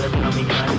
economic